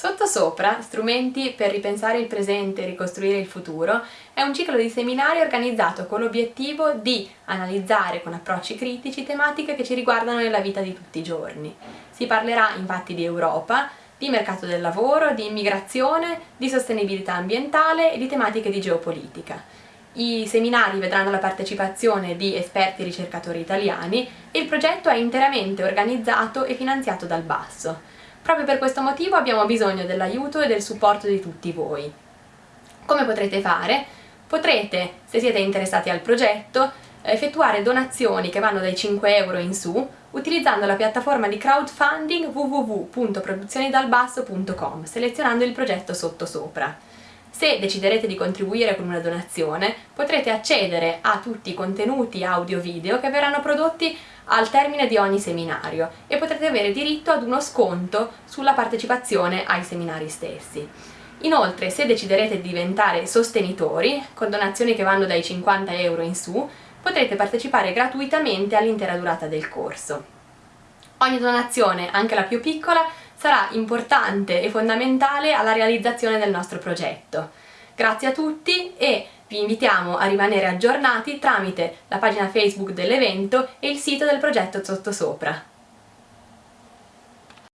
Sottosopra, strumenti per ripensare il presente e ricostruire il futuro, è un ciclo di seminari organizzato con l'obiettivo di analizzare con approcci critici tematiche che ci riguardano nella vita di tutti i giorni. Si parlerà infatti di Europa, di mercato del lavoro, di immigrazione, di sostenibilità ambientale e di tematiche di geopolitica. I seminari vedranno la partecipazione di esperti e ricercatori italiani e il progetto è interamente organizzato e finanziato dal Basso. Proprio per questo motivo abbiamo bisogno dell'aiuto e del supporto di tutti voi. Come potrete fare? Potrete, se siete interessati al progetto, effettuare donazioni che vanno dai 5 euro in su utilizzando la piattaforma di crowdfunding www.produzionidalbasso.com selezionando il progetto sottosopra. Se deciderete di contribuire con una donazione potrete accedere a tutti i contenuti audio-video che verranno prodotti al termine di ogni seminario e potrete avere diritto ad uno sconto sulla partecipazione ai seminari stessi. Inoltre, se deciderete di diventare sostenitori, con donazioni che vanno dai 50 euro in su, potrete partecipare gratuitamente all'intera durata del corso. Ogni donazione, anche la più piccola, sarà importante e fondamentale alla realizzazione del nostro progetto. Grazie a tutti e vi invitiamo a rimanere aggiornati tramite la pagina Facebook dell'evento e il sito del progetto Sottosopra.